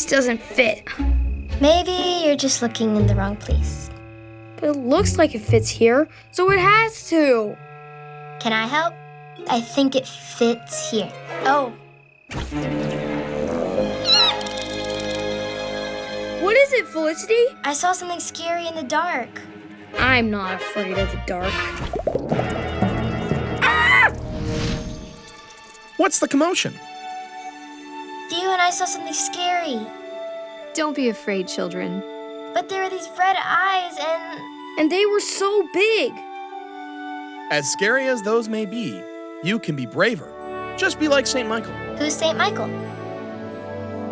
doesn't fit. Maybe you're just looking in the wrong place. But it looks like it fits here, so it has to. Can I help? I think it fits here. Oh, What is it, Felicity? I saw something scary in the dark. I'm not afraid of the dark. Ah! What's the commotion? Theo and I saw something scary. Don't be afraid, children. But there were these red eyes and. And they were so big. As scary as those may be, you can be braver. Just be like St. Michael. Who's St. Michael?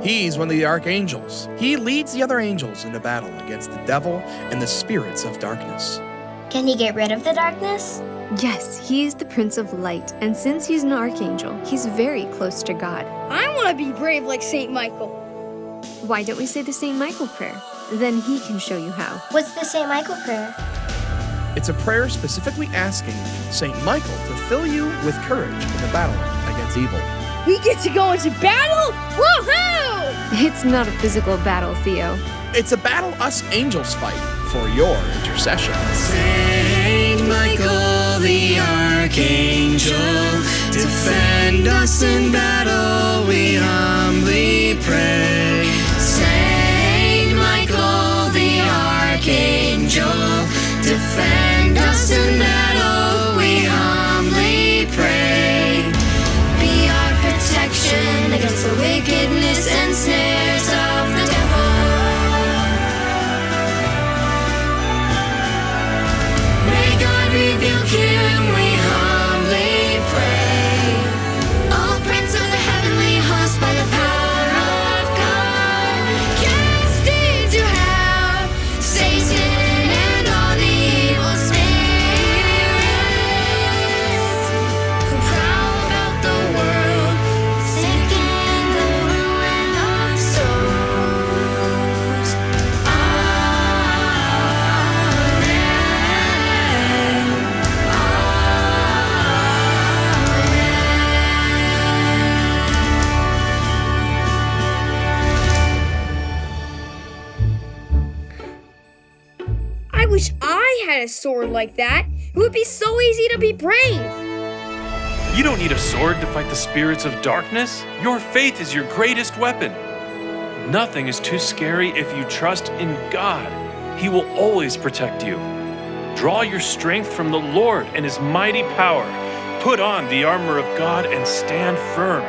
He's one of the archangels. He leads the other angels into battle against the devil and the spirits of darkness. Can he get rid of the darkness? Yes, he is the Prince of Light, and since he's an archangel, he's very close to God. I want to be brave like St. Michael. Why don't we say the St. Michael prayer? Then he can show you how. What's the St. Michael prayer? It's a prayer specifically asking St. Michael to fill you with courage in the battle against evil. We get to go into battle? Woohoo! It's not a physical battle, Theo. It's a battle us angels fight for your intercession. Saint Michael defend us in battle, we humbly pray. I had a sword like that. It would be so easy to be brave. You don't need a sword to fight the spirits of darkness. Your faith is your greatest weapon. Nothing is too scary if you trust in God. He will always protect you. Draw your strength from the Lord and His mighty power. Put on the armor of God and stand firm.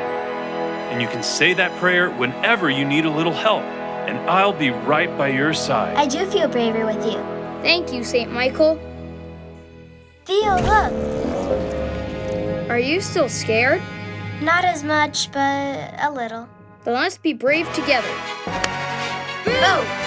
And you can say that prayer whenever you need a little help, and I'll be right by your side. I do feel braver with you. Thank you, St. Michael. Theo, look. Are you still scared? Not as much, but a little. Then let's be brave together. Boo!